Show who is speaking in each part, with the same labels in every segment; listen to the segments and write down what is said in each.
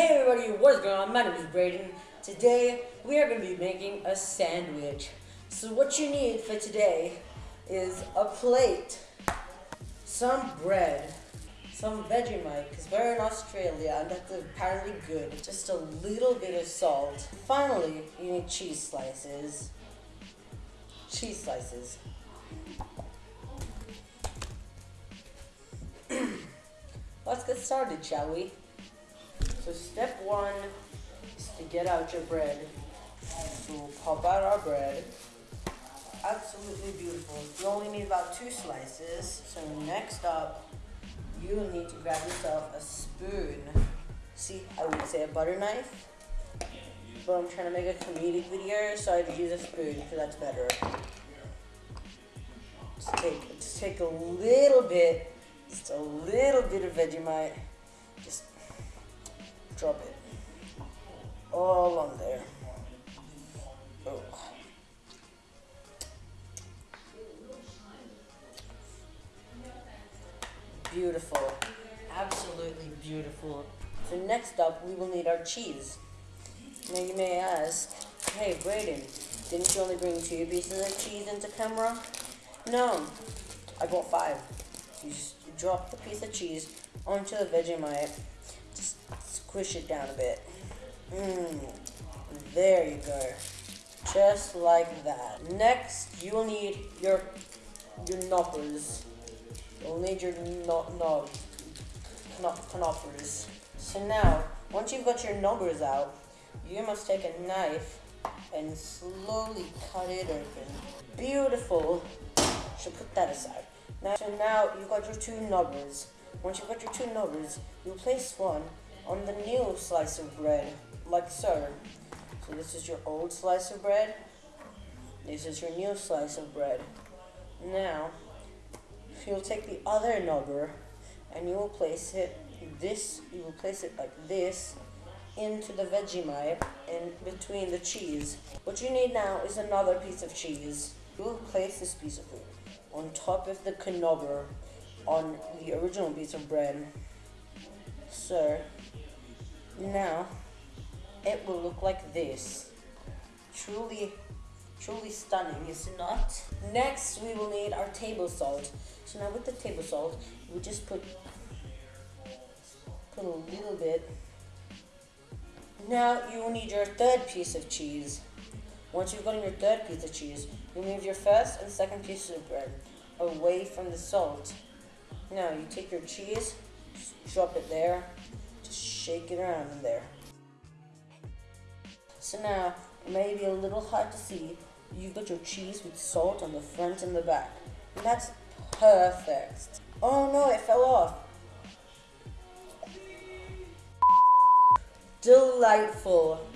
Speaker 1: Hey everybody, what is going on? My name is Braden. Today we are going to be making a sandwich. So what you need for today is a plate, some bread, some Vegemite, because we're in Australia and that's apparently good, just a little bit of salt. Finally, you need cheese slices. Cheese slices. Let's get started, shall we? So step one is to get out your bread. So we'll pop out our bread. Absolutely beautiful. You only need about two slices. So next up, you need to grab yourself a spoon. See, I would say a butter knife. But I'm trying to make a comedic video, so I use a spoon because that's better. Just take, just take a little bit, just a little bit of Vegemite. Just drop it all on there. Oh. Beautiful. Absolutely beautiful. So next up, we will need our cheese. Now you may ask, hey Braden, didn't you only bring two pieces of cheese into camera? No, I bought five. You just drop the piece of cheese onto the Vegemite, just squish it down a bit. Mmm, there you go. Just like that. Next, you will need your your knoppers. You'll need your knob, knob, knoppers. So now, once you've got your knobbers out, you must take a knife and slowly cut it open. Beautiful. Should put that aside. Now, so now you've got your two knobbers. Once you've got your two knobbers, you place one on the new slice of bread, like so. So this is your old slice of bread. This is your new slice of bread. Now, you'll take the other knobber and you will place it this, you will place it like this into the Vegemite in between the cheese. What you need now is another piece of cheese. You will place this piece of it on top of the knobber on the original piece of bread. So, now, it will look like this. Truly, truly stunning, is it not? Next, we will need our table salt. So now with the table salt, we just put, put a little bit. Now you will need your third piece of cheese. Once you've gotten your third piece of cheese, you move your first and second pieces of bread away from the salt. Now you take your cheese, drop it there, just shake it around in there. So now, it may be a little hard to see, you've got your cheese with salt on the front and the back. And that's perfect. Oh no, it fell off. Delightful.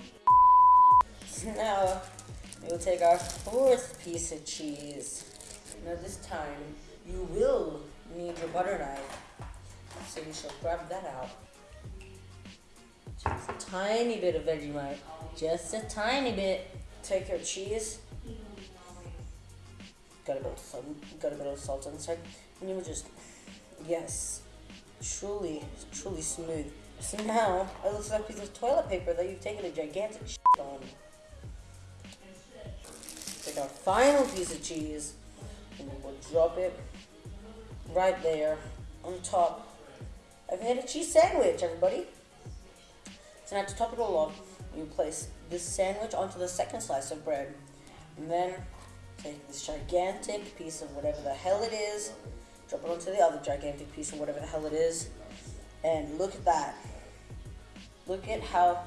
Speaker 1: So now, we'll take our fourth piece of cheese. Now this time, you will need your butter knife. So you shall grab that out. Just a tiny bit of Vegemite. Just a tiny bit. Take your cheese. Got a bit of salt, got a bit of salt inside. And you will just, yes, truly, truly smooth. So now, it looks like a piece of toilet paper that you've taken a gigantic shit on. Take our final piece of cheese, and we'll drop it right there on top. I've made a cheese sandwich, everybody. So now to top it all off, you place this sandwich onto the second slice of bread. And then take this gigantic piece of whatever the hell it is, drop it onto the other gigantic piece of whatever the hell it is, and look at that. Look at how,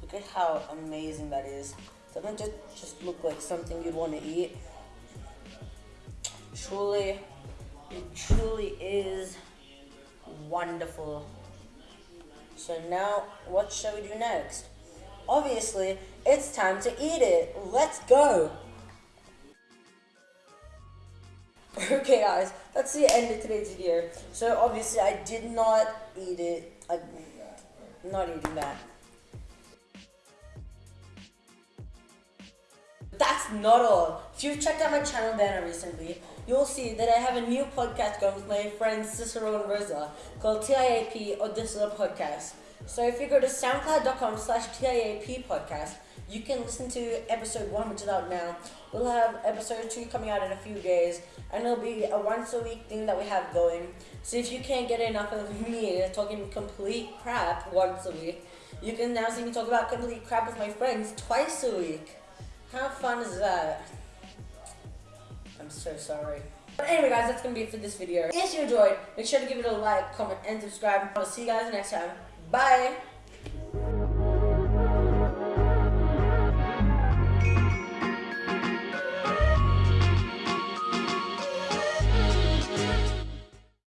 Speaker 1: look at how amazing that is. Doesn't it just look like something you'd want to eat? Truly, it truly is wonderful. So now, what shall we do next? Obviously, it's time to eat it. Let's go. Okay guys, that's the end of today's video. So obviously I did not eat it. I'm not eating that. That's not all. If you've checked out my channel banner recently, you'll see that I have a new podcast going with my friends Cicero and Rosa called TIAP Odysseus Podcast. So if you go to soundcloud.com slash TIAP podcast, you can listen to episode one, which is out now. We'll have episode two coming out in a few days, and it'll be a once a week thing that we have going. So if you can't get enough of me talking complete crap once a week, you can now see me talk about complete crap with my friends twice a week. How fun is that? I'm so sorry. But anyway guys, that's gonna be it for this video. If you enjoyed, make sure to give it a like, comment, and subscribe. I'll see you guys next time. Bye!